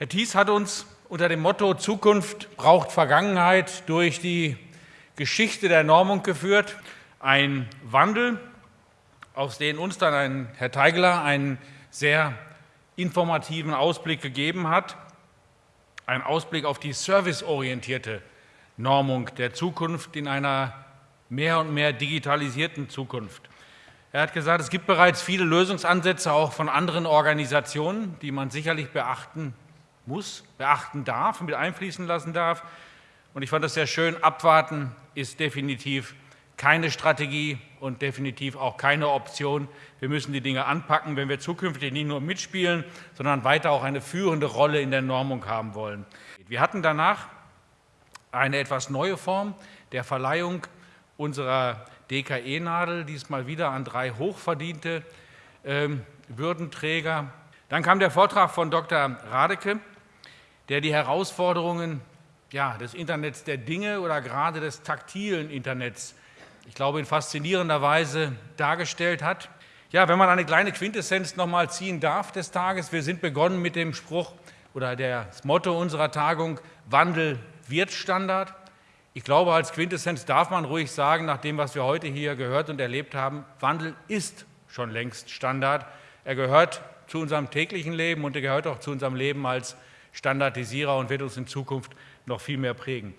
Herr Thies hat uns unter dem Motto Zukunft braucht Vergangenheit durch die Geschichte der Normung geführt. Ein Wandel, aus dem uns dann ein Herr Teigler einen sehr informativen Ausblick gegeben hat. Ein Ausblick auf die serviceorientierte Normung der Zukunft in einer mehr und mehr digitalisierten Zukunft. Er hat gesagt, es gibt bereits viele Lösungsansätze auch von anderen Organisationen, die man sicherlich beachten muss, beachten darf, mit einfließen lassen darf. Und ich fand das sehr schön. Abwarten ist definitiv keine Strategie und definitiv auch keine Option. Wir müssen die Dinge anpacken, wenn wir zukünftig nicht nur mitspielen, sondern weiter auch eine führende Rolle in der Normung haben wollen. Wir hatten danach eine etwas neue Form der Verleihung unserer DKE-Nadel, diesmal wieder an drei hochverdiente äh, Würdenträger. Dann kam der Vortrag von Dr. Radeke, der die Herausforderungen ja, des Internets der Dinge oder gerade des taktilen Internets, ich glaube, in faszinierender Weise dargestellt hat. Ja, wenn man eine kleine Quintessenz noch mal ziehen darf des Tages, wir sind begonnen mit dem Spruch oder das Motto unserer Tagung, Wandel wird Standard. Ich glaube, als Quintessenz darf man ruhig sagen, nach dem, was wir heute hier gehört und erlebt haben, Wandel ist schon längst Standard. Er gehört zu unserem täglichen Leben und er gehört auch zu unserem Leben als Standardisierer und wird uns in Zukunft noch viel mehr prägen.